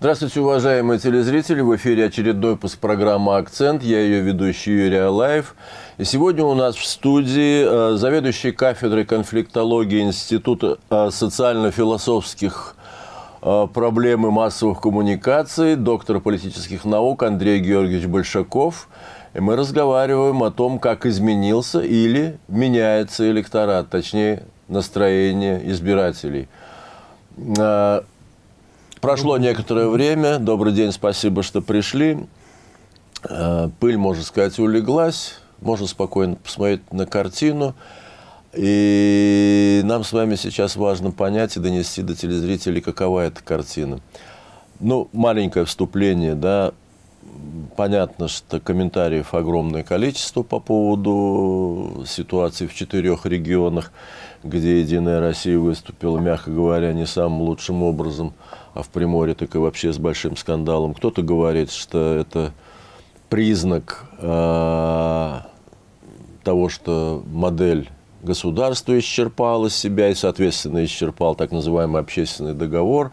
Здравствуйте, уважаемые телезрители. В эфире очередной выпуск программы «Акцент». Я ее ведущий Юрий Алаев. И сегодня у нас в студии э, заведующий кафедрой конфликтологии Института э, социально-философских э, проблем и массовых коммуникаций, доктор политических наук Андрей Георгиевич Большаков. И мы разговариваем о том, как изменился или меняется электорат, точнее, настроение избирателей. Прошло некоторое время. Добрый день, спасибо, что пришли. Э, пыль, можно сказать, улеглась. Можно спокойно посмотреть на картину. И нам с вами сейчас важно понять и донести до телезрителей, какова эта картина. Ну, маленькое вступление, да. Понятно, что комментариев огромное количество по поводу ситуации в четырех регионах, где «Единая Россия» выступила, мягко говоря, не самым лучшим образом – а в Приморье так и вообще с большим скандалом. Кто-то говорит, что это признак э, того, что модель государства исчерпала себя и, соответственно, исчерпал так называемый общественный договор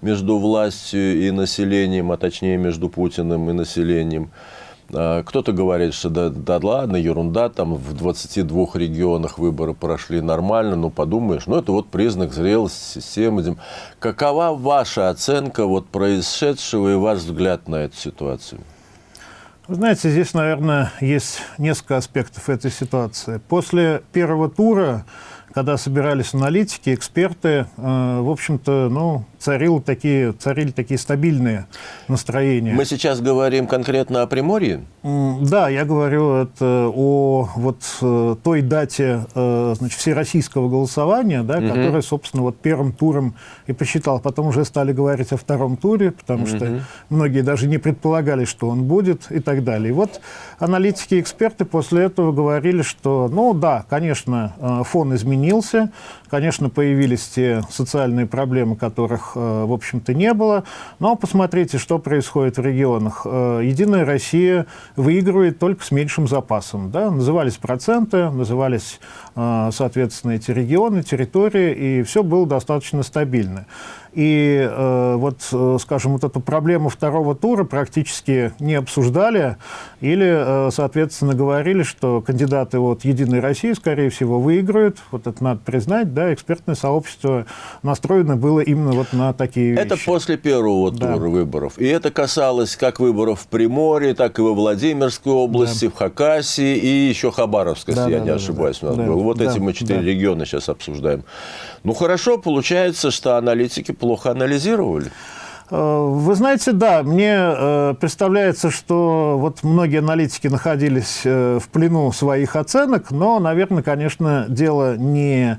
между властью и населением, а точнее между Путиным и населением. А, кто-то говорит, что да, да ладно, ерунда, там в 22 регионах выборы прошли нормально, ну подумаешь, ну это вот признак зрелости системы. Какова ваша оценка вот происшедшего и ваш взгляд на эту ситуацию? Вы знаете, здесь, наверное, есть несколько аспектов этой ситуации. После первого тура, когда собирались аналитики, эксперты, э, в общем-то, ну, царил такие, царили такие стабильные настроения. Мы сейчас говорим конкретно о Приморье? Да, я говорю это о вот э, той дате э, значит, всероссийского голосования, да, угу. которая, собственно, вот первым туром и посчитал. Потом уже стали говорить о втором туре, потому угу. что многие даже не предполагали, что он будет и так далее. И вот аналитики и эксперты после этого говорили, что, ну да, конечно, э, фон изменился, конечно, появились те социальные проблемы, которых Э, в общем-то, не было. Но посмотрите, что происходит в регионах. Э, Единая Россия выигрывает только с меньшим запасом. Да? Назывались проценты, назывались, э, соответственно, эти регионы, территории, и все было достаточно стабильно. И э, вот, э, скажем, вот эту проблему второго тура практически не обсуждали или, э, соответственно, говорили, что кандидаты от «Единой России», скорее всего, выиграют. Вот это надо признать, да, экспертное сообщество настроено было именно вот на такие вещи. Это после первого да. тура выборов. И это касалось как выборов в Приморье, так и во Владимирской области, да. в Хакасии и еще Хабаровской, да, если да, я не да, ошибаюсь. Да, да. Вот да, эти мы четыре да. региона сейчас обсуждаем. Ну, хорошо, получается, что аналитики плохо анализировали. Э, вы знаете, да, мне э, представляется, что вот многие аналитики находились э, в плену своих оценок, но, наверное, конечно, дело не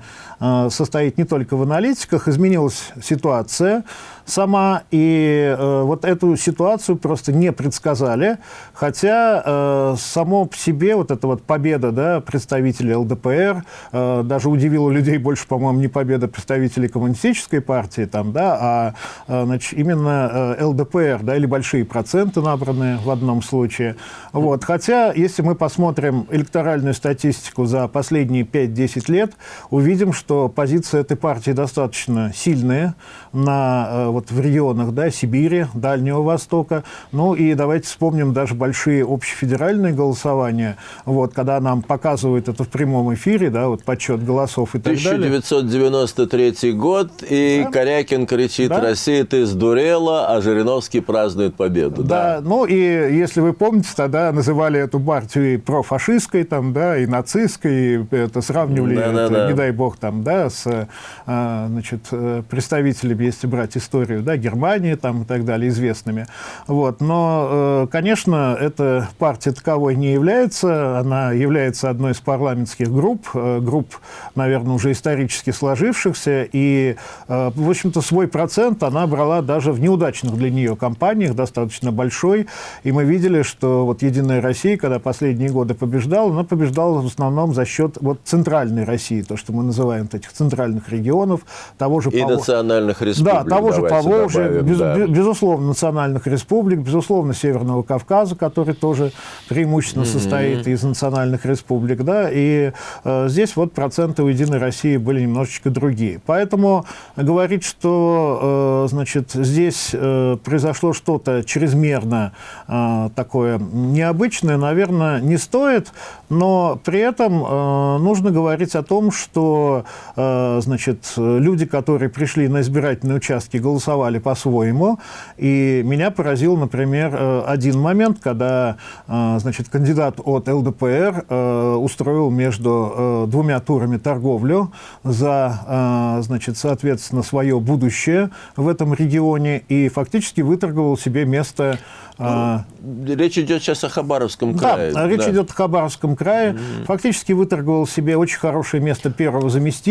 состоит не только в аналитиках. Изменилась ситуация, сама, и э, вот эту ситуацию просто не предсказали, хотя э, само по себе вот эта вот победа да, представителей ЛДПР э, даже удивила людей больше, по-моему, не победа представителей коммунистической партии, там, да, а э, значит, именно э, ЛДПР, да, или большие проценты набранные в одном случае. Вот. Хотя, если мы посмотрим электоральную статистику за последние 5-10 лет, увидим, что позиция этой партии достаточно сильная на э, вот в регионах да, Сибири, Дальнего Востока. Ну и давайте вспомним даже большие общефедеральные голосования, вот, когда нам показывают это в прямом эфире, да, вот подсчет голосов и так 1993 далее. 1993 год, и да. Корякин кричит, да. Россия, ты сдурела, а Жириновский празднует победу. Да, да, ну и если вы помните, тогда называли эту партию и профашистской, там, да, и нацистской, и это сравнивали, да, это, да, да. не дай бог, там, да, с а, значит, э, представителями, если брать историю да, Германии там и так далее, известными. Вот. Но, э, конечно, эта партия таковой не является. Она является одной из парламентских групп, э, групп, наверное, уже исторически сложившихся. И, э, в общем-то, свой процент она брала даже в неудачных для нее кампаниях, достаточно большой. И мы видели, что вот «Единая Россия», когда последние годы побеждала, она побеждала в основном за счет вот центральной России, то, что мы называем этих центральных регионов, того же... И национальных республик. Да, того же Поволжья, добавим, без, да. безусловно, национальных республик, безусловно, Северного Кавказа, который тоже преимущественно mm-hmm. состоит из национальных республик, да, и э, здесь вот проценты у Единой России были немножечко другие. Поэтому говорить, что, э, значит, здесь э, произошло что-то чрезмерно э, такое необычное, наверное, не стоит, но при этом э, нужно говорить о том, что, значит, люди, которые пришли на избирательные участки, голосовали по-своему, и меня поразил, например, э, один момент, когда, э, значит, кандидат от ЛДПР э, устроил между э, двумя турами торговлю за, э, значит, соответственно, свое будущее в этом регионе и фактически выторговал себе место а, речь идет сейчас о Хабаровском крае. Да, речь да. идет о Хабаровском крае. Mm-hmm. Фактически выторговал себе очень хорошее место первого заместителя.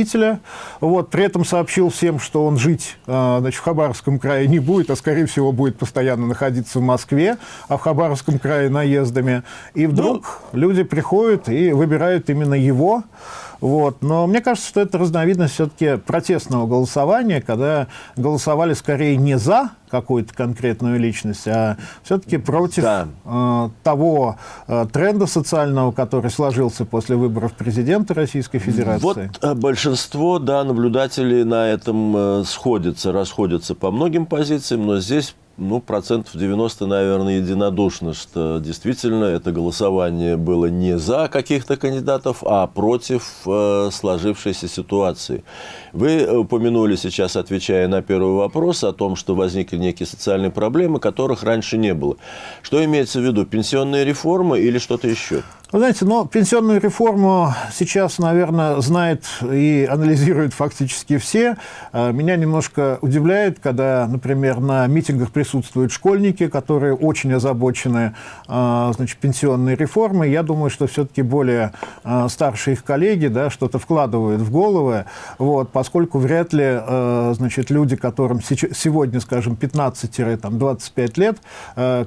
Вот, при этом сообщил всем, что он жить а, значит, в Хабаровском крае не будет, а, скорее всего, будет постоянно находиться в Москве, а в Хабаровском крае наездами. И вдруг ну... люди приходят и выбирают именно его. Вот. Но мне кажется, что это разновидность все-таки протестного голосования, когда голосовали скорее не за какую-то конкретную личность, а все-таки против да. э, того э, тренда социального, который сложился после выборов президента Российской Федерации. Вот э, большинство да, наблюдателей на этом э, сходятся, расходятся по многим позициям, но здесь ну, процентов 90, наверное, единодушно, что действительно это голосование было не за каких-то кандидатов, а против э, сложившейся ситуации. Вы упомянули сейчас, отвечая на первый вопрос, о том, что возникли некие социальные проблемы, которых раньше не было. Что имеется в виду? Пенсионная реформа или что-то еще? Вы знаете, но пенсионную реформу сейчас, наверное, знают и анализируют фактически все. А, меня немножко удивляет, когда, например, на митингах присутствуют школьники, которые очень озабочены а, значит, пенсионной реформой. Я думаю, что все-таки более а, старшие их коллеги да, что-то вкладывают в головы, вот, поскольку вряд ли значит, люди, которым сегодня, скажем, 15-25 лет,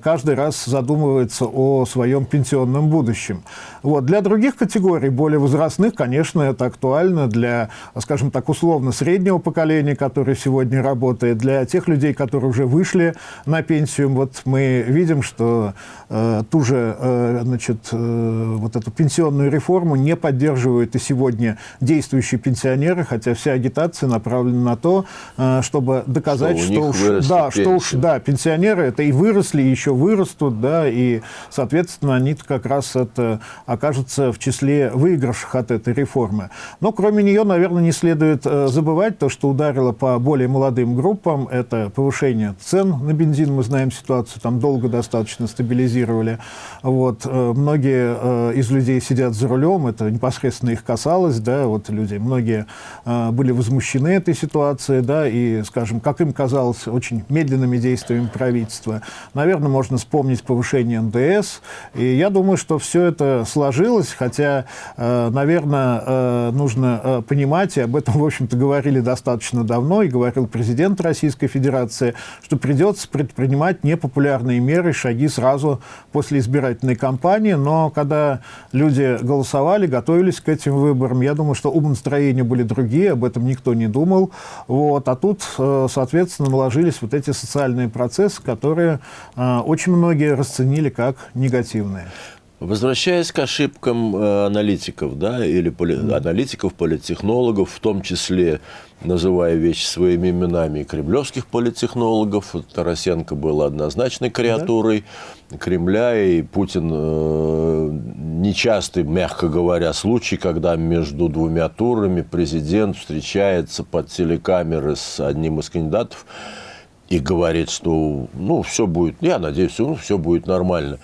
каждый раз задумываются о своем пенсионном будущем. Вот. Для других категорий, более возрастных, конечно, это актуально для, скажем так, условно среднего поколения, которое сегодня работает, для тех людей, которые уже вышли на пенсию. Вот мы видим, что э, ту же, э, значит, э, вот эту пенсионную реформу не поддерживают и сегодня действующие пенсионеры, хотя вся агитация направлена на то, э, чтобы доказать, что, что уж, да, что уж, да, пенсионеры это и выросли, и еще вырастут, да, и, соответственно, они как раз это окажется в числе выигравших от этой реформы. Но кроме нее, наверное, не следует э, забывать то, что ударило по более молодым группам. Это повышение цен на бензин. Мы знаем ситуацию, там долго достаточно стабилизировали. Вот. Э, многие э, из людей сидят за рулем, это непосредственно их касалось. Да, вот люди, многие были возмущены этой ситуацией, да, и, скажем, как им казалось, очень медленными действиями правительства. Наверное, можно вспомнить повышение НДС. И я думаю, что все это сложилось, хотя, э, наверное, э, нужно э, понимать, и об этом, в общем-то, говорили достаточно давно, и говорил президент Российской Федерации, что придется предпринимать непопулярные меры, шаги сразу после избирательной кампании, но когда люди голосовали, готовились к этим выборам, я думаю, что умонастроения были другие, об этом никто не думал, вот, а тут, соответственно, наложились вот эти социальные процессы, которые очень многие расценили как негативные. Возвращаясь к ошибкам э, аналитиков, да, или поли, аналитиков, политтехнологов, в том числе называя вещи своими именами, кремлевских политтехнологов, Тарасенко был однозначной креатурой да? Кремля, и Путин э, нечастый, мягко говоря, случай, когда между двумя турами президент встречается под телекамеры с одним из кандидатов и говорит, что ну, все будет, я надеюсь, ну, все будет нормально.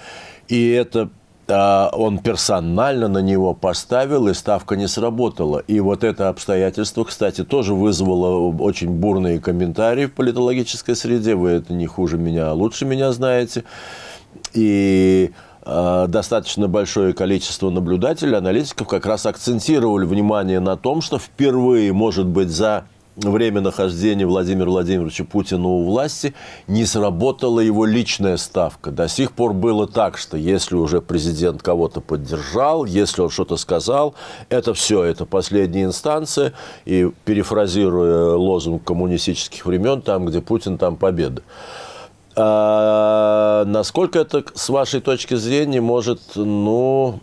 И это он персонально на него поставил, и ставка не сработала. И вот это обстоятельство, кстати, тоже вызвало очень бурные комментарии в политологической среде. Вы это не хуже меня, а лучше меня знаете. И э, достаточно большое количество наблюдателей, аналитиков как раз акцентировали внимание на том, что впервые, может быть, за время нахождения Владимира Владимировича Путина у власти не сработала его личная ставка. До сих пор было так, что если уже президент кого-то поддержал, если он что-то сказал, это все, это последняя инстанция. И перефразируя лозунг коммунистических времен, там, где Путин, там победа. А насколько это, с вашей точки зрения, может, ну,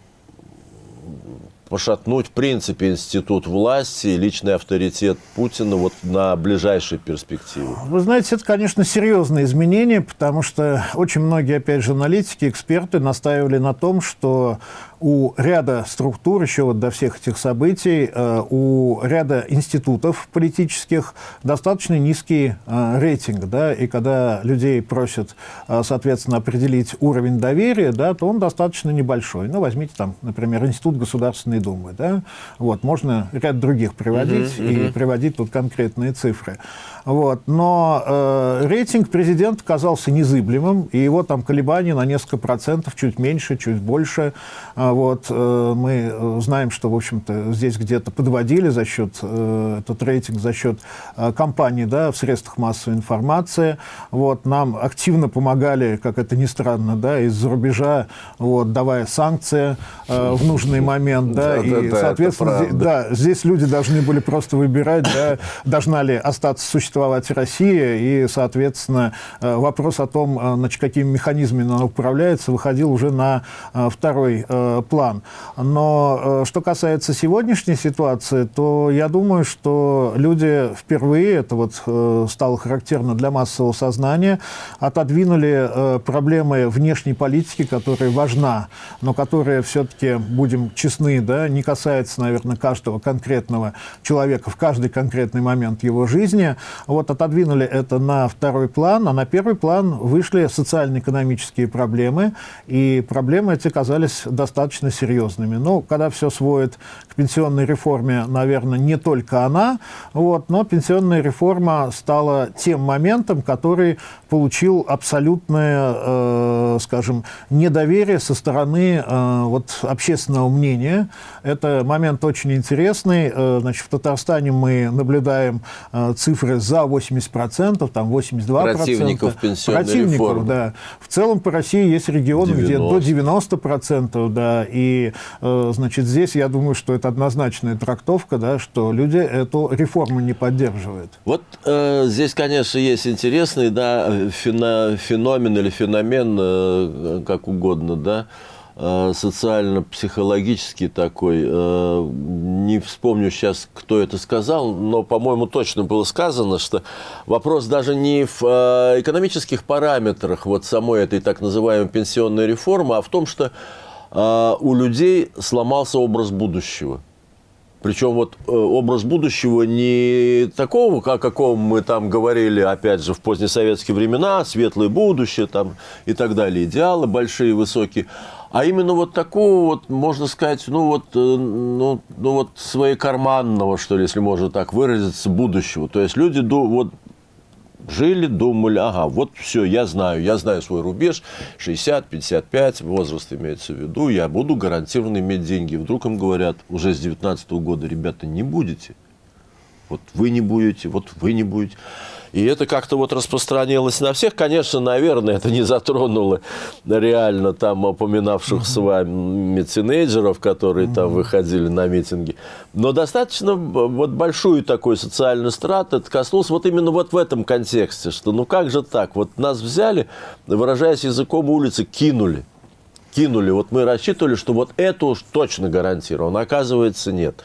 пошатнуть, в принципе, институт власти личный авторитет Путина вот на ближайшие перспективы? Вы знаете, это, конечно, серьезные изменения, потому что очень многие, опять же, аналитики, эксперты настаивали на том, что у ряда структур, еще вот до всех этих событий, э, у ряда институтов политических достаточно низкий э, рейтинг, да, и когда людей просят, э, соответственно, определить уровень доверия, да, то он достаточно небольшой. Ну, возьмите там, например, Институт Государственной Думы, да, вот, можно ряд других приводить uh -huh, uh -huh. и приводить тут конкретные цифры. Вот. Но э, рейтинг президента казался незыблемым, и его там колебания на несколько процентов, чуть меньше, чуть больше. А вот. Э, мы знаем, что, в общем-то, здесь где-то подводили за счет, э, этот рейтинг за счет э, кампаний да, в средствах массовой информации. Вот. Нам активно помогали, как это ни странно, да, из-за рубежа, вот, давая санкции э, в нужный момент. Да, и, соответственно, здесь, да, здесь люди должны были просто выбирать, да, должна ли остаться существовать Россия, и, соответственно, э, вопрос о том, э, значит, какими механизмами она управляется, выходил уже на э, второй план. Но что касается сегодняшней ситуации, то я думаю, что люди впервые, это вот стало характерно для массового сознания, отодвинули проблемы внешней политики, которая важна, но которая все-таки, будем честны, да, не касается, наверное, каждого конкретного человека в каждый конкретный момент его жизни, вот отодвинули это на второй план, а на первый план вышли социально-экономические проблемы, и проблемы эти казались достаточно серьезными. Ну, когда все сводит к пенсионной реформе, наверное, не только она, вот, но пенсионная реформа стала тем моментом, который получил абсолютное, э, скажем, недоверие со стороны э, вот, общественного мнения. Это момент очень интересный. Э, значит, в Татарстане мы наблюдаем э, цифры за 80%, там 82%. Противников пенсионной Противников, реформы. да. В целом по России есть регионы, 90. где до 90%, да. И, э, значит, здесь я думаю, что это однозначная трактовка, да, что люди эту реформу не поддерживают. Вот э, здесь, конечно, есть интересный, да, феномен или феномен, э, как угодно, да, э, социально-психологический такой. Э, не вспомню сейчас, кто это сказал, но, по-моему, точно было сказано, что вопрос даже не в экономических параметрах вот самой этой так называемой пенсионной реформы, а в том, что у людей сломался образ будущего. Причем вот э, образ будущего не такого, как, о каком мы там говорили, опять же, в позднесоветские времена, светлое будущее там и так далее, идеалы большие, высокие, а именно вот такого вот, можно сказать, ну вот, э, ну, ну вот своекарманного, что ли, если можно так выразиться, будущего. То есть люди вот жили, думали, ага, вот все, я знаю, я знаю свой рубеж, 60, 55, возраст имеется в виду, я буду гарантированно иметь деньги. Вдруг им говорят, уже с 19 года, ребята, не будете. Вот вы не будете, вот вы не будете. И это как-то вот распространилось на всех. Конечно, наверное, это не затронуло реально там упоминавших с вами тинейджеров, которые там выходили на митинги. Но достаточно вот большую такую социальную страту это коснулось вот именно вот в этом контексте, что ну как же так, вот нас взяли, выражаясь языком улицы, кинули кинули. Вот мы рассчитывали, что вот это уж точно гарантировано. Оказывается, нет.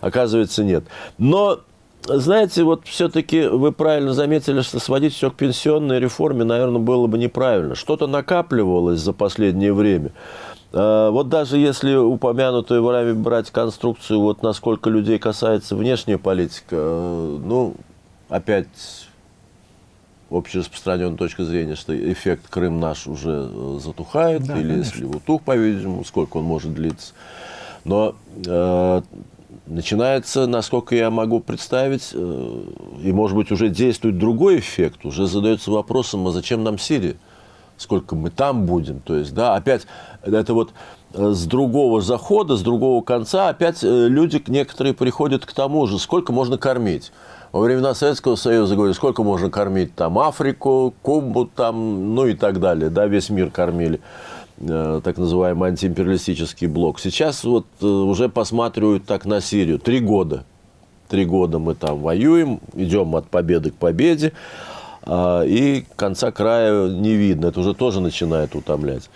Оказывается, нет. Но знаете, вот все-таки вы правильно заметили, что сводить все к пенсионной реформе, наверное, было бы неправильно. Что-то накапливалось за последнее время. А, вот даже если упомянутую вами брать конструкцию, вот насколько людей касается внешняя политика, э, ну, опять общераспространенная точка зрения, что эффект Крым наш уже э, затухает, да, или конечно. если утух, по-видимому, сколько он может длиться. Но э, начинается, насколько я могу представить, э, и, может быть, уже действует другой эффект, уже задается вопросом, а зачем нам Сирия? Сколько мы там будем? То есть, да, опять, это вот э, с другого захода, с другого конца, опять э, люди некоторые приходят к тому же, сколько можно кормить. Во времена Советского Союза говорили, сколько можно кормить там Африку, Кубу там, ну и так далее. Да, весь мир кормили э, так называемый антиимпериалистический блок. Сейчас вот э, уже посматривают так на Сирию. Три года. Три года мы там воюем, идем от победы к победе, э, и конца края не видно. Это уже тоже начинает утомлять.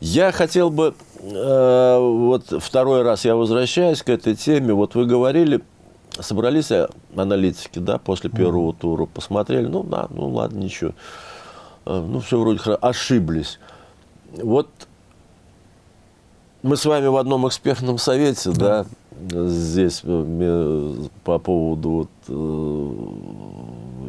Я хотел бы, э, вот второй раз я возвращаюсь к этой теме. Вот вы говорили, собрались аналитики, да, после первого тура, посмотрели, ну, да, ну, ладно, ничего. Э, ну, все вроде хорошо. Ошиблись. Вот мы с вами в одном экспертном совете, да, да здесь э, по поводу вот,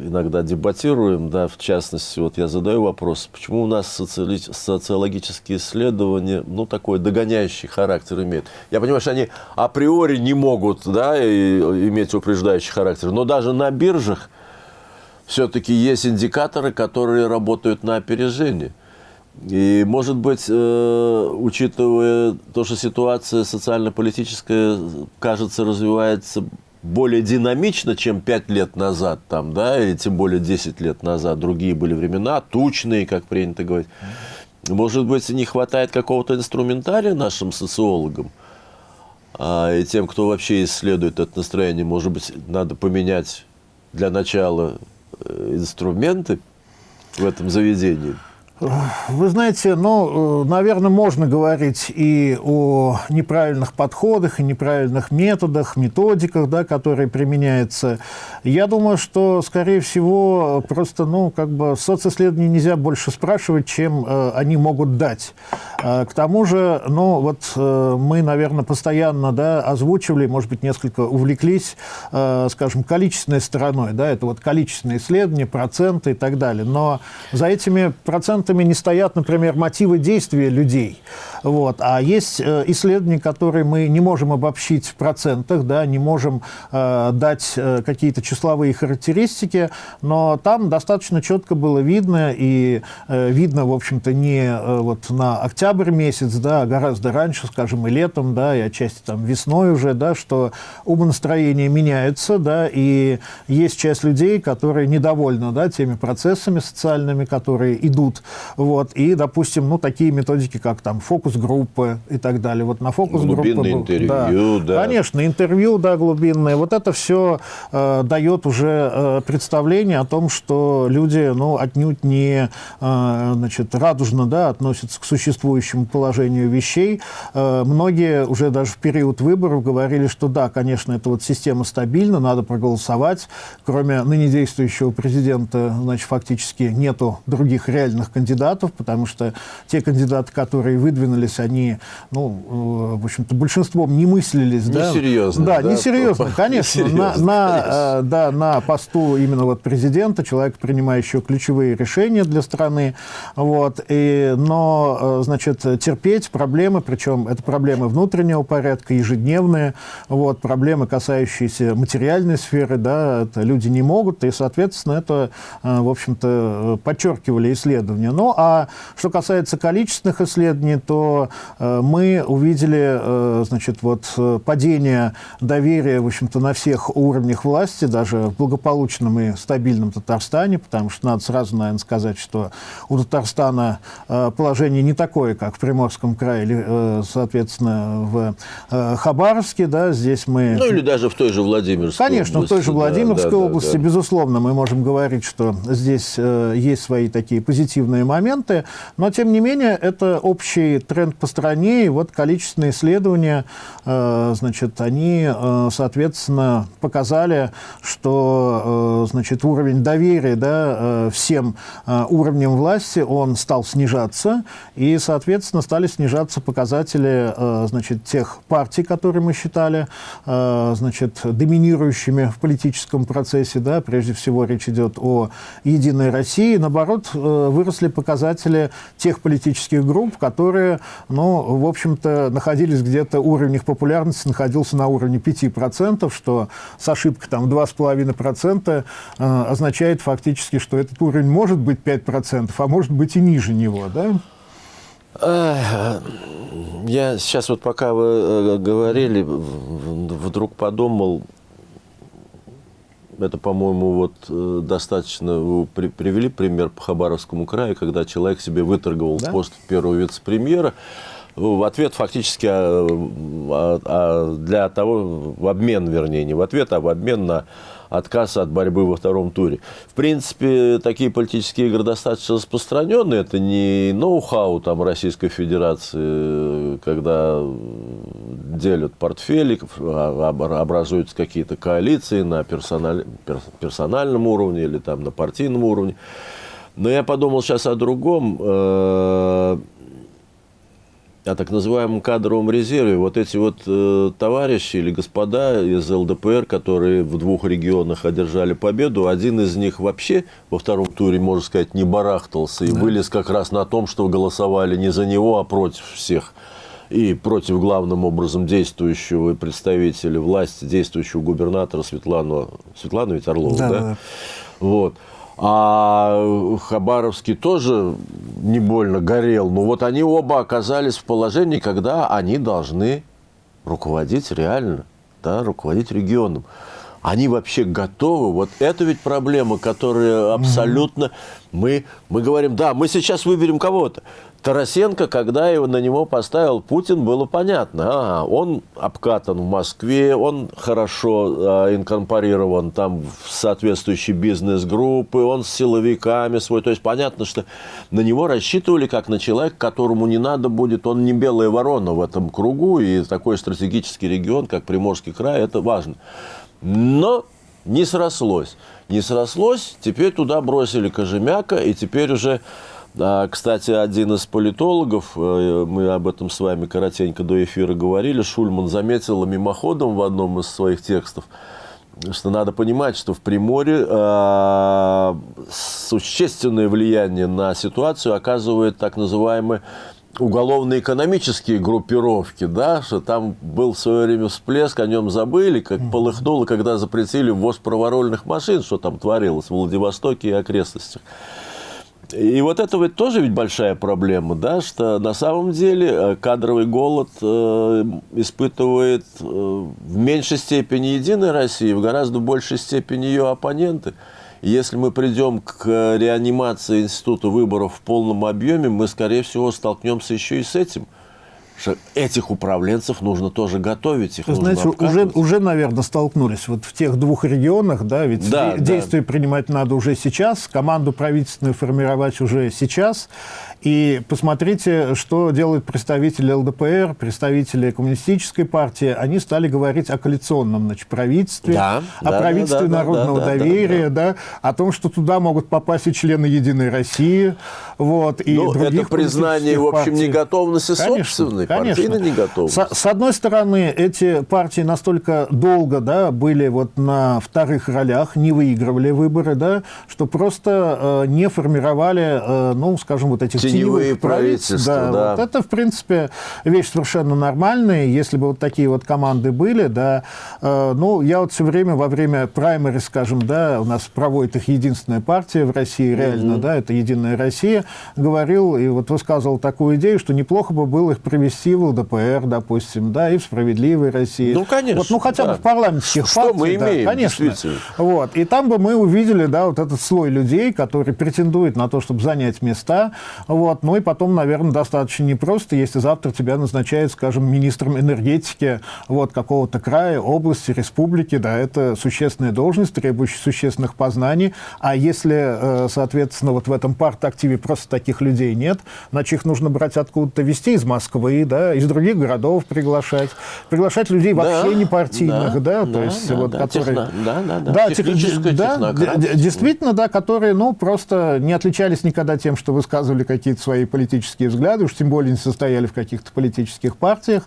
иногда дебатируем, да, в частности, вот я задаю вопрос, почему у нас социали... социологические исследования, ну, такой догоняющий характер имеют. Я понимаю, что они априори не могут, да, и, иметь упреждающий характер, но даже на биржах все-таки есть индикаторы, которые работают на опережение. И, может быть, э, учитывая то, что ситуация социально-политическая, кажется, развивается более динамично, чем 5 лет назад, там, да, или тем более 10 лет назад. Другие были времена, тучные, как принято говорить. Может быть, не хватает какого-то инструментария нашим социологам, а, и тем, кто вообще исследует это настроение, может быть, надо поменять для начала э, инструменты в этом заведении? Вы знаете, ну, э, наверное, можно говорить и о неправильных подходах, и неправильных методах, методиках, да, которые применяются. Я думаю, что, скорее всего, просто, ну, как бы социсследования нельзя больше спрашивать, чем э, они могут дать. Э, к тому же, ну, вот э, мы, наверное, постоянно, да, озвучивали, может быть, несколько увлеклись, э, скажем, количественной стороной, да, это вот количественные исследования, проценты и так далее. Но за этими процентами процентами не стоят, например, мотивы действия людей. Вот. А есть э, исследования, которые мы не можем обобщить в процентах, да, не можем э, дать э, какие-то числовые характеристики, но там достаточно четко было видно, и э, видно, в общем-то, не э, вот на октябрь месяц, да, а гораздо раньше, скажем, и летом, да, и отчасти там весной уже, да, что умонастроение меняется, да, и есть часть людей, которые недовольны, да, теми процессами социальными, которые идут вот, и, допустим, ну, такие методики, как там фокус-группы и так далее. Вот на фокус-группы... Глубинное интервью, да. да. Конечно, интервью, да, глубинное. Вот это все э, дает уже э, представление о том, что люди, ну, отнюдь не, э, значит, радужно, да, относятся к существующему положению вещей. Э, многие уже даже в период выборов говорили, что да, конечно, эта вот система стабильна, надо проголосовать. Кроме ныне действующего президента, значит, фактически нету других реальных кандидатов кандидатов, потому что те кандидаты, которые выдвинулись, они, ну, э, в общем-то, большинством не мыслились. Несерьезно. Да, да, несерьезно, конечно. Несерьезно, на, на, э, да, на посту именно вот президента, человека, принимающего ключевые решения для страны. Вот, и, но, э, значит, терпеть проблемы, причем это проблемы внутреннего порядка, ежедневные, вот, проблемы, касающиеся материальной сферы, да, это люди не могут, и, соответственно, это, в общем-то, подчеркивали исследования. Ну, а что касается количественных исследований, то э, мы увидели, э, значит, вот э, падение доверия, в общем-то, на всех уровнях власти, даже в благополучном и стабильном Татарстане, потому что надо сразу, наверное, сказать, что у Татарстана э, положение не такое, как в Приморском крае или, э, соответственно, в э, Хабаровске, да, здесь мы... Ну, или даже в той же Владимирской Конечно, области. в той же Владимирской да, да, области, да, да. безусловно, мы можем говорить, что здесь э, есть свои такие позитивные разные моменты, но, тем не менее, это общий тренд по стране, и вот количественные исследования, э, значит, они, э, соответственно, показали, что, э, значит, уровень доверия, да, всем уровням власти, он стал снижаться, и, соответственно, стали снижаться показатели, значит, тех партий, которые мы считали, значит, доминирующими в политическом процессе, да, прежде всего речь идет о «Единой России», наоборот, выросли показатели тех политических групп, которые, ну, в общем-то, находились где-то, уровень их популярности находился на уровне 5%, что с ошибкой там 2,5% э, означает фактически, что этот уровень может быть 5%, а может быть и ниже него, да? Я сейчас вот пока вы э, говорили, вдруг подумал, это, по-моему, вот э, достаточно вы при, привели пример по Хабаровскому краю, когда человек себе выторговал да? пост первого вице-премьера. В ответ фактически а, а, а для того, в обмен, вернее, не в ответ, а в обмен на отказ от борьбы во втором туре. В принципе, такие политические игры достаточно распространены. Это не ноу-хау там, Российской Федерации, когда делят портфели, а, образуются какие-то коалиции на персональ, персональном уровне или там, на партийном уровне. Но я подумал сейчас о другом. Э, о так называемом кадровом резерве. Вот эти вот э, товарищи или господа из ЛДПР, которые в двух регионах одержали победу, один из них вообще во втором туре, можно сказать, не барахтался и да. вылез как раз на том, что голосовали не за него, а против всех. И против главным образом действующего представителя власти, действующего губернатора Светлану, Светлану ведь Орлову, да? да? да. Вот. А Хабаровский тоже не больно горел. Но вот они оба оказались в положении, когда они должны руководить реально, да, руководить регионом. Они вообще готовы. Вот это ведь проблема, которая абсолютно... Мы, мы говорим, да, мы сейчас выберем кого-то. Тарасенко, когда его, на него поставил Путин, было понятно. Ага, он обкатан в Москве, он хорошо э, инкорпорирован там в соответствующие бизнес-группы, он с силовиками свой. То есть понятно, что на него рассчитывали как на человека, которому не надо будет, он не белая ворона в этом кругу, и такой стратегический регион, как Приморский край, это важно. Но не срослось. Не срослось, теперь туда бросили Кожемяка, и теперь уже да, кстати, один из политологов, э, мы об этом с вами коротенько до эфира говорили, Шульман заметил мимоходом в одном из своих текстов, что надо понимать, что в Приморье э, существенное влияние на ситуацию оказывает так называемые уголовно-экономические группировки, да, что там был в свое время всплеск, о нем забыли, как полыхнуло, когда запретили ввоз праворольных машин, что там творилось в Владивостоке и окрестностях. И вот это ведь тоже ведь большая проблема, да, что на самом деле э, кадровый голод э, испытывает э, в меньшей степени Единая Россия, в гораздо большей степени ее оппоненты. Если мы придем к реанимации института выборов в полном объеме, мы, скорее всего, столкнемся еще и с этим – что этих управленцев нужно тоже готовить, их Знаете, уже, уже, наверное, столкнулись вот в тех двух регионах, да, ведь да, действия да. принимать надо уже сейчас, команду правительственную формировать уже сейчас, и посмотрите, что делают представители ЛДПР, представители Коммунистической партии. Они стали говорить о коалиционном значит, правительстве, да, о да, правительстве да, народного да, доверия, да, да, да. О том, что туда могут попасть и члены «Единой России». Вот, и ну, других это признание, в общем, неготовности конечно, собственной, конечно. партийной неготовности. С, с одной стороны, эти партии настолько долго да, были вот на вторых ролях, не выигрывали выборы, да, что просто э, не формировали, э, ну, скажем, вот этих теневые правительства. Да, да. Вот это, в принципе, вещь совершенно нормальная. Если бы вот такие вот команды были, да, э, ну, я вот все время во время праймери, скажем, да, у нас проводит их единственная партия в России, реально, mm да, это «Единая Россия», говорил и вот высказывал такую идею, что неплохо бы было их привести в ЛДПР, допустим, да, и в «Справедливой России». Ну, конечно. Вот, ну, хотя да. бы в парламентских что партий. Мы имеем, да, конечно. Вот. И там бы мы увидели, да, вот этот слой людей, который претендует на то, чтобы занять места, вот, вот. Ну и потом, наверное, достаточно непросто, если завтра тебя назначают, скажем, министром энергетики вот, какого-то края, области, республики. Да, это существенная должность, требующая существенных познаний. А если, э, соответственно, вот в этом парт-активе просто таких людей нет, значит, их нужно брать откуда-то вести из Москвы, да, из других городов приглашать. Приглашать людей вообще да, не партийных, да, да, то есть да, вот, да, которые... Техно, да, да, да. Да, тех, да, действительно, да, которые, ну, просто не отличались никогда тем, что высказывали какие какие-то свои политические взгляды, уж тем более не состояли в каких-то политических партиях,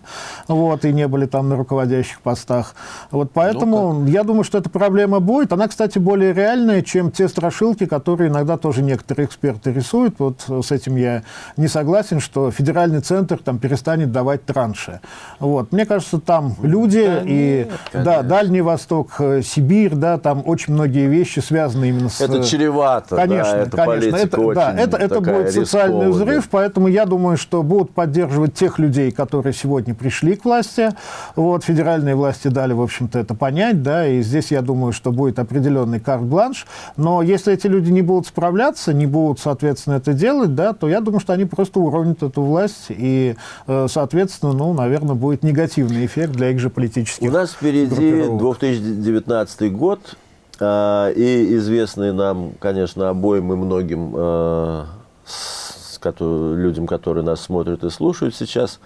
вот, и не были там на руководящих постах. Вот поэтому ну я думаю, что эта проблема будет. Она, кстати, более реальная, чем те страшилки, которые иногда тоже некоторые эксперты рисуют. Вот с этим я не согласен, что федеральный центр там перестанет давать транши. Вот. Мне кажется, там люди да, и нет, да, Дальний Восток, э, Сибирь, да, там очень многие вещи связаны именно с... Это чревато, конечно, да, это конечно. Это, да, это, это будет социальный взрыв, поэтому я думаю, что будут поддерживать тех людей, которые сегодня пришли к власти. Вот, федеральные власти дали, в общем-то, это понять, да, и здесь я думаю, что будет определенный карт-бланш. Но если эти люди не будут справляться, не будут, соответственно, это делать, да, то я думаю, что они просто уронят эту власть, и, э, соответственно, ну, наверное, будет негативный эффект для их же политических У нас впереди 2019 год, э, и известный нам, конечно, обоим и многим э, людям, которые нас смотрят и слушают сейчас,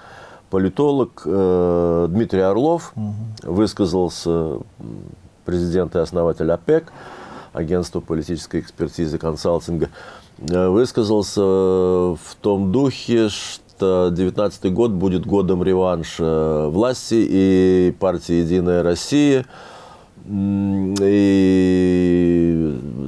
политолог Дмитрий Орлов угу. высказался, президент и основатель ОПЕК, агентство политической экспертизы консалтинга, э, высказался в том духе, что 2019 год будет годом реванша власти и партии «Единая Россия», и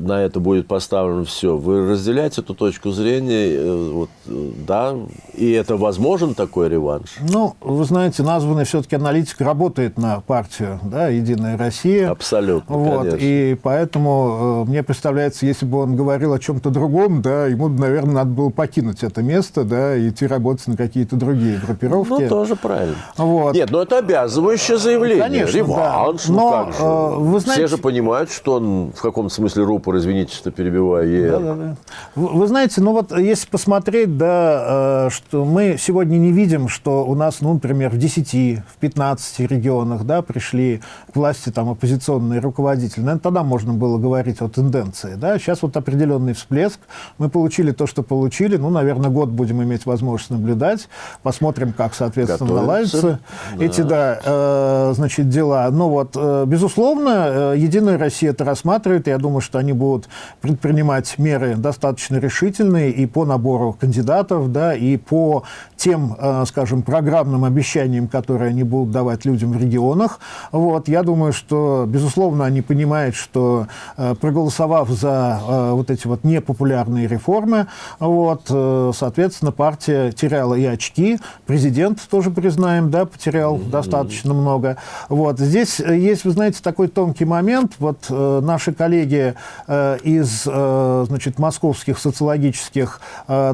на это будет поставлено все. Вы разделяете эту точку зрения? Э, вот, э, да, и это возможен такой реванш? Ну, вы знаете, названный все-таки аналитик работает на партию, да, «Единая Россия». Абсолютно, вот, конечно. И поэтому э, мне представляется, если бы он говорил о чем-то другом, да, ему, наверное, надо было покинуть это место, да, и идти работать на какие-то другие группировки. Ну, тоже правильно. Вот. Нет, но это обязывающее заявление. Конечно, Реванш, да. ну но, как же. Вы знаете... Все же понимают, что он в каком-то смысле рупор, извините, что перебиваю. Да, да, да. Вы, вы знаете, ну вот если посмотреть, да, э, что мы сегодня не видим, что у нас, ну, например, в 10, в 15 регионах, да, пришли к власти там оппозиционные руководители. Наверное, тогда можно было говорить о тенденции, да. Сейчас вот определенный всплеск. Мы получили то, что получили. Ну, наверное, год будем иметь возможность наблюдать. Посмотрим, как, соответственно, Готовится. наладятся да. эти, да, э, значит, дела. Но вот, э, безусловно, э, Единая Россия это рассматривает. Я думаю, что они будут предпринимать меры достаточно решительные и по набору кандидатов, да, и по тем, э, скажем, программным обещаниям, которые они будут давать людям в регионах. Вот, я думаю, что, безусловно, они понимают, что э, проголосовав за вот эти вот непопулярные реформы, вот, соответственно, партия теряла и очки, президент тоже признаем, да, потерял mm -hmm. достаточно много. Вот, здесь есть, вы знаете, такой тонкий момент. Вот наши коллеги из, значит, московских социологических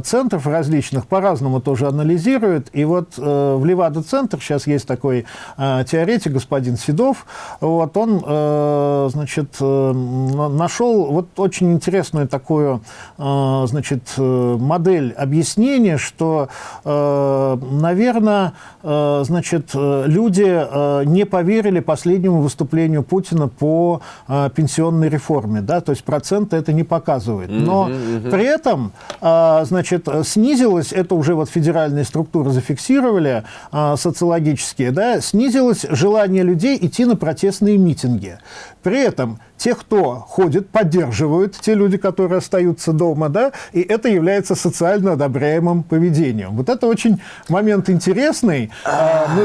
центров различных по-разному тоже анализируют. И вот э, в Левада-центр сейчас есть такой э, теоретик, господин Седов, вот он, э, значит, э, нашел вот очень интересную такую, э, значит, э, модель объяснения, что, э, наверное, э, значит, э, люди э, не поверили последнему выступлению Путина по э, пенсионной реформе, да, то есть проценты это не показывает. Но mm -hmm. при этом, э, значит, снизилось, это уже вот федеральные структуры зафиксировали, э, социологические, да, снизилось желание людей идти на протестные митинги. При этом те, кто ходит, поддерживают, те люди, которые остаются дома, да, и это является социально одобряемым поведением. Вот это очень момент интересный.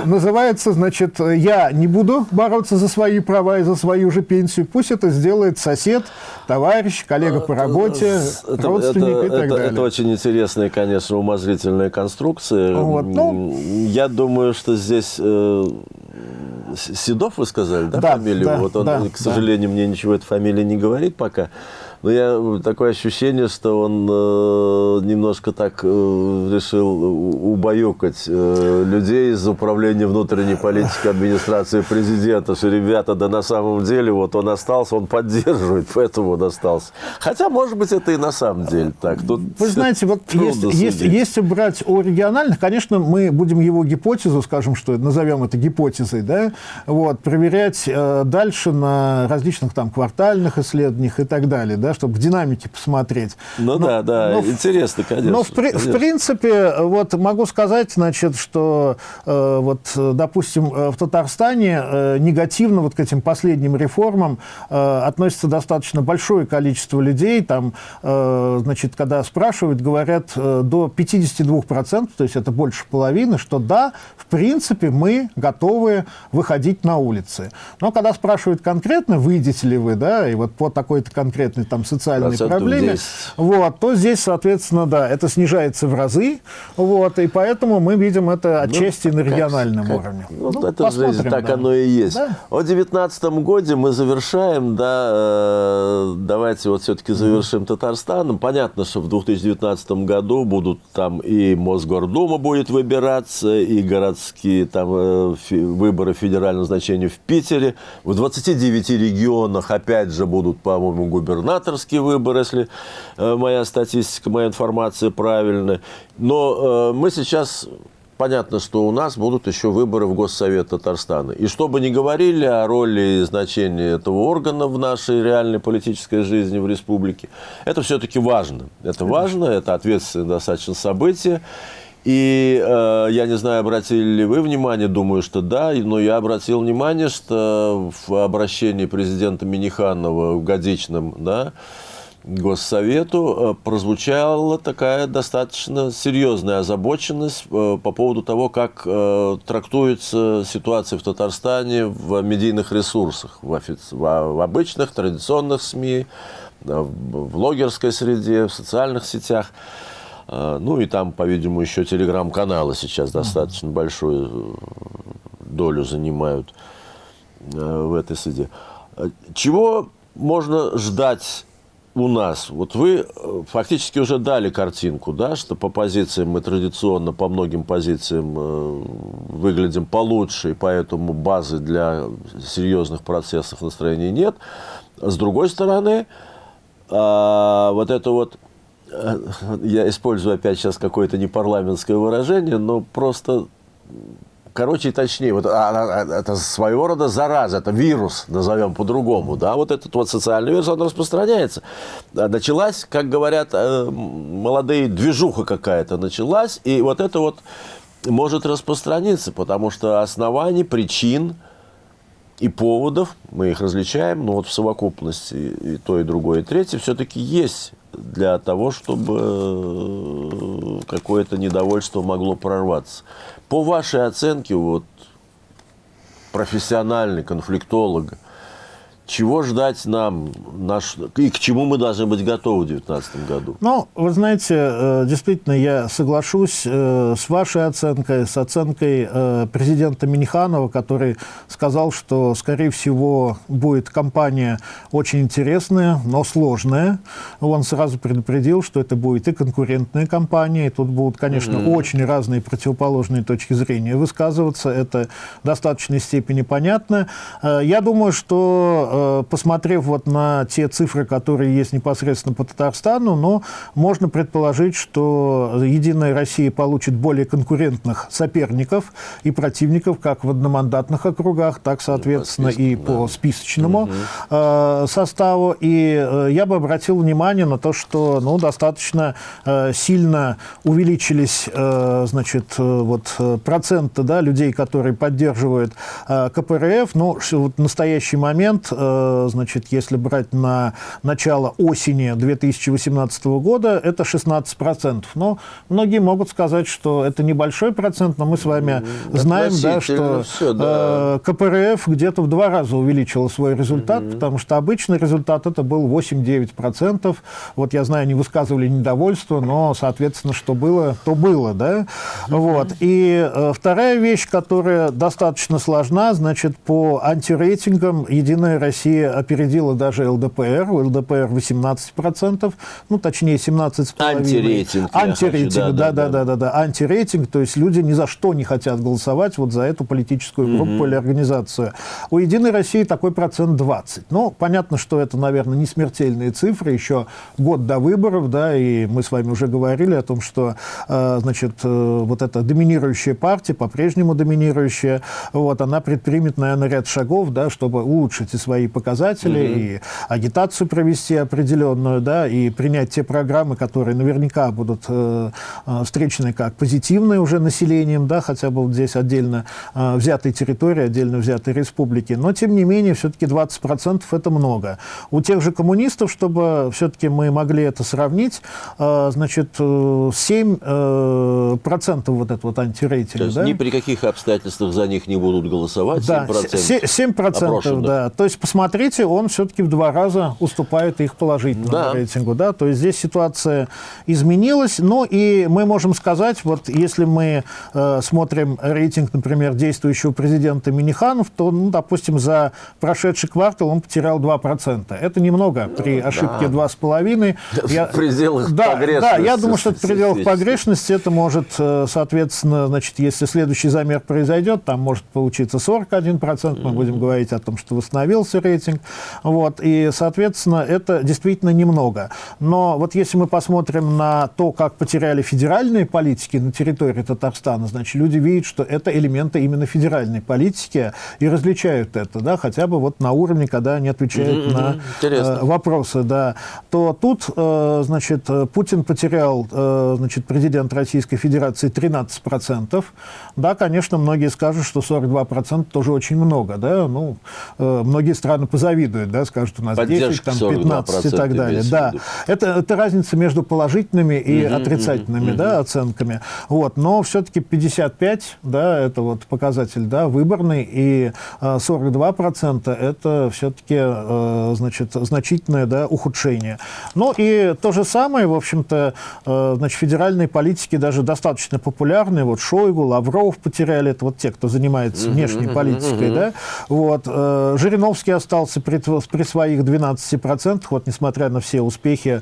Называется, значит, я не буду бороться за свои права и за свою же пенсию, пусть это сделает сосед, товарищ, коллега по работе, это, родственник это, и так это, далее. Это очень интересная, конечно, умозрительная конструкция. Вот, ну, я думаю, что здесь... Э, Седов, вы сказали, да, да фамилию? Да, вот он, да, к сожалению, да. мне ничего эта фамилия не говорит пока. Но я такое ощущение, что он э, немножко так э, решил убаюкать э, людей из управления внутренней политики администрации президента, что ребята, да на самом деле вот он остался, он поддерживает, поэтому он остался. Хотя, может быть, это и на самом деле так. Тут Вы знаете, вот если, если, если брать о региональных, конечно, мы будем его гипотезу, скажем, что назовем это гипотезой, да, вот, проверять э, дальше на различных там квартальных исследованиях и так далее, да, чтобы в динамике посмотреть. Ну но, да, да, но, интересно, конечно. Но в, конечно. в принципе, вот могу сказать, значит, что э, вот, допустим, э, в Татарстане э, негативно вот к этим последним реформам э, относится достаточно большое количество людей. Там, э, значит, когда спрашивают, говорят э, до 52%, то есть это больше половины, что да, в принципе, мы готовы выходить на улицы. Но когда спрашивают конкретно, выйдете ли вы, да, и вот по такой-то конкретной там социальной проблеме, 10. вот, то здесь, соответственно, да, это снижается в разы, вот, и поэтому мы видим это ну, отчасти ну, на региональном как, уровне. Ну, ну, это жизнь, так да. оно и есть. Да. О 2019 году мы завершаем, да, э, давайте вот все-таки завершим mm. Татарстаном. Понятно, что в 2019 году будут там и Мосгордума будет выбираться, и городские там э, выборы федерального значения в Питере. В 29 регионах опять же будут, по-моему, губернаторские выборы, если э, моя статистика, моя информация правильная. Но мы сейчас понятно, что у нас будут еще выборы в Госсовет Татарстана. И что бы ни говорили о роли и значении этого органа в нашей реальной политической жизни в республике, это все-таки важно. Это важно, это ответственное достаточно событие. И э, я не знаю, обратили ли вы внимание, думаю, что да, но я обратил внимание, что в обращении президента Миниханова в годичном, да, Госсовету э, прозвучала такая достаточно серьезная озабоченность э, по поводу того, как э, трактуется ситуация в Татарстане в медийных ресурсах, в, офици... в обычных традиционных СМИ, в блогерской среде, в социальных сетях. Ну и там, по-видимому, еще телеграм-каналы сейчас достаточно большую долю занимают в этой среде. Чего можно ждать у нас, вот вы э, фактически уже дали картинку, да, что по позициям мы традиционно, по многим позициям э, выглядим получше, и поэтому базы для серьезных процессов настроения нет. С другой стороны, э, вот это вот, э, я использую опять сейчас какое-то непарламентское выражение, но просто короче и точнее, вот а, а, а, это своего рода зараза, это вирус, назовем по-другому, да, вот этот вот социальный вирус, он распространяется. Началась, как говорят э, молодые, движуха какая-то началась, и вот это вот может распространиться, потому что оснований, причин и поводов, мы их различаем, но вот в совокупности и то, и другое, и третье все-таки есть для того, чтобы э, какое-то недовольство могло прорваться. По вашей оценке, вот, профессиональный конфликтолога, чего ждать нам наш, и к чему мы должны быть готовы в 2019 году? Ну, вы знаете, э, действительно, я соглашусь э, с вашей оценкой, с оценкой э, президента Миниханова, который сказал, что, скорее всего, будет кампания очень интересная, но сложная. Он сразу предупредил, что это будет и конкурентная кампания, и тут будут, конечно, mm -hmm. очень разные противоположные точки зрения высказываться. Это в достаточной степени понятно. Я думаю, что Э, посмотрев вот на те цифры, которые есть непосредственно по Татарстану, но можно предположить, что «Единая Россия» получит более конкурентных соперников и противников как в одномандатных округах, так, соответственно, по и по списочному угу. составу. И э, я бы обратил внимание на то, что ну, достаточно сильно увеличились значит, вот, проценты да, людей, которые поддерживают КПРФ. Но вот в настоящий момент Э, значит, если брать на начало осени 2018 года, это 16%. Но многие могут сказать, что это небольшой процент, но мы с вами знаем, да, что все, да. Э, КПРФ где-то в два раза увеличила свой результат, угу. потому что обычный результат это был 8-9%. Вот я знаю, они высказывали недовольство, но, соответственно, что было, то было. Да? Угу. Вот. И э, вторая вещь, которая достаточно сложна, значит, по антирейтингам «Единая Россия Россия опередила даже ЛДПР. У ЛДПР 18%, ну, точнее, 17,5%. Антирейтинг. Антирейтинг, да-да-да. Антирейтинг, то есть люди ни за что не хотят голосовать вот за эту политическую группу угу. или организацию. У «Единой России» такой процент 20. Ну, понятно, что это, наверное, не смертельные цифры, еще год до выборов, да, и мы с вами уже говорили о том, что, э, значит, э, вот эта доминирующая партия, по-прежнему доминирующая, вот, она предпримет, наверное, ряд шагов, да, чтобы улучшить и свои свои показатели, -hmm. и агитацию провести определенную, да, и принять те программы, которые наверняка будут э, э, встречены как позитивные уже населением, да, хотя бы вот здесь отдельно э, взятой территории, отдельно взятой республики. Но, тем не менее, все-таки 20% это много. У тех же коммунистов, чтобы все-таки мы могли это сравнить, э, значит, 7% э, процентов вот этот вот антирейтинг. То есть да? ни при каких обстоятельствах за них не будут голосовать, да, 7%? 7%, да. То есть, посмотрите, он все-таки в два раза уступает их положительному да. рейтингу. Да? То есть здесь ситуация изменилась. Ну и мы можем сказать, вот если мы э, смотрим рейтинг, например, действующего президента Миниханов, то, ну, допустим, за прошедший квартал он потерял 2%. Это немного при ошибке да. 2,5%. Я, в пределах да, погрешности. Да, я думаю, что это в пределах погрешности. Это может, э, соответственно, значит, если следующий замер произойдет, там может получиться 41%, мы будем говорить о том, что восстановился рейтинг. Вот, и, соответственно, это действительно немного. Но вот если мы посмотрим на то, как потеряли федеральные политики на территории Татарстана, значит, люди видят, что это элементы именно федеральной политики и различают это, да, хотя бы вот на уровне, когда они отвечают mm -hmm, на э, вопросы, да, то тут, э, значит, Путин потерял, э, значит, президент Российской Федерации 13%. Да, конечно, многие скажут, что 42% тоже очень много, да, ну, э, многие страны позавидуют, да, скажут, у нас Поддержка 10, там, 15 и так далее. Да, это, это разница между положительными и угу, отрицательными, угу, да, оценками. Вот, но все-таки 55, да, это вот показатель, да, выборный, и 42% это все-таки, э, значит, значительное, да, ухудшение. Ну и то же самое, в общем-то, э, значит, федеральные политики даже достаточно популярны, вот Шойгу, Лавров потеряли, это вот те, кто занимается внешней политикой, да, вот, э, Жириновский остался при, при своих 12%, вот, несмотря на все успехи,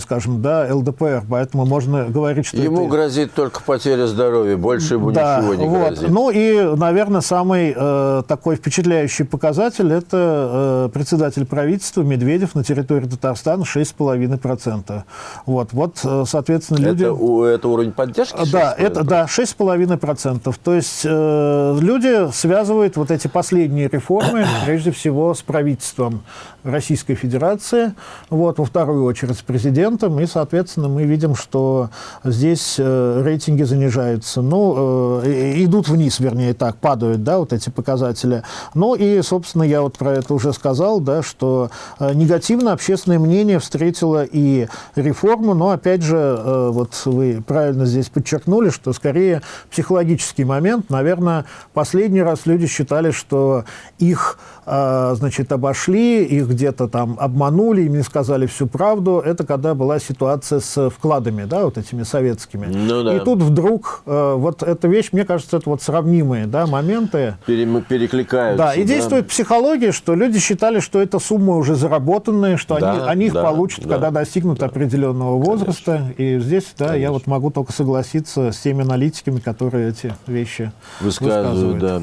скажем, да, ЛДПР, поэтому можно говорить, что Ему это... грозит только потеря здоровья, больше ему да, ничего не вот. грозит. Ну и, наверное, самый э, такой впечатляющий показатель – это э, председатель правительства Медведев на территории Татарстана 6,5%. Вот, вот, э, соответственно, люди... Это, это уровень поддержки? Да, это, да, 6,5%. То есть э, люди связывают вот эти последние реформы, прежде всего, с правительством Российской Федерации, вот, во вторую очередь с президентом, и, соответственно, мы видим, что здесь э, рейтинги занижаются, ну, э, идут вниз, вернее, так, падают, да, вот эти показатели. Ну и, собственно, я вот про это уже сказал, да, что э, негативно общественное мнение встретило и реформу, но, опять же, э, вот вы правильно здесь подчеркнули, что скорее психологический момент. Наверное, последний раз люди считали, что их, э, значит, обошли, их где-то там обманули, им не сказали всю правду. Это когда была ситуация с вкладами, да, вот этими советскими. Ну, да. И тут вдруг э, вот эта вещь, мне кажется, это вот сравнимые, да, моменты. Пере, перекликаются. Да, и да. действует психология, что люди считали, что это суммы уже заработанные, что да, они, они их да, получат, да, когда достигнут да. определенного возраста. Конечно. И здесь, да, Конечно. я вот могу только согласиться с теми аналитиками, которые эти вещи высказывают. высказывают. Да.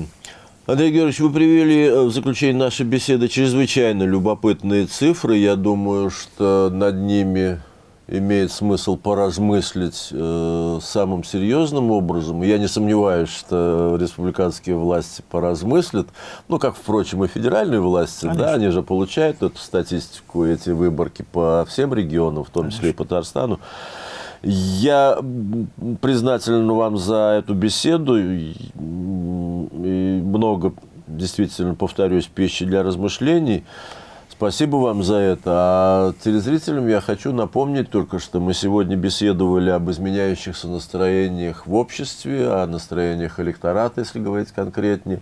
Андрей Георгиевич, вы привели э, в заключение нашей беседы чрезвычайно любопытные цифры. Я думаю, что над ними имеет смысл поразмыслить э, самым серьезным образом. Я не сомневаюсь, что республиканские власти поразмыслят, ну, как, впрочем, и федеральные власти, Конечно. да, они же получают эту статистику, эти выборки по всем регионам, в том Конечно. числе и по Татарстану. Я признателен вам за эту беседу. И много, действительно, повторюсь, пищи для размышлений. Спасибо вам за это. А телезрителям я хочу напомнить только, что мы сегодня беседовали об изменяющихся настроениях в обществе, о настроениях электората, если говорить конкретнее,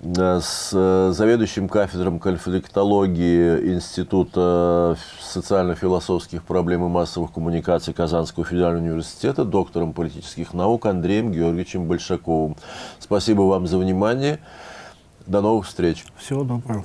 с э, заведующим кафедром конфликтологии Института социально-философских проблем и массовых коммуникаций Казанского федерального университета, доктором политических наук Андреем Георгиевичем Большаковым. Спасибо вам за внимание. До новых встреч. Всего доброго.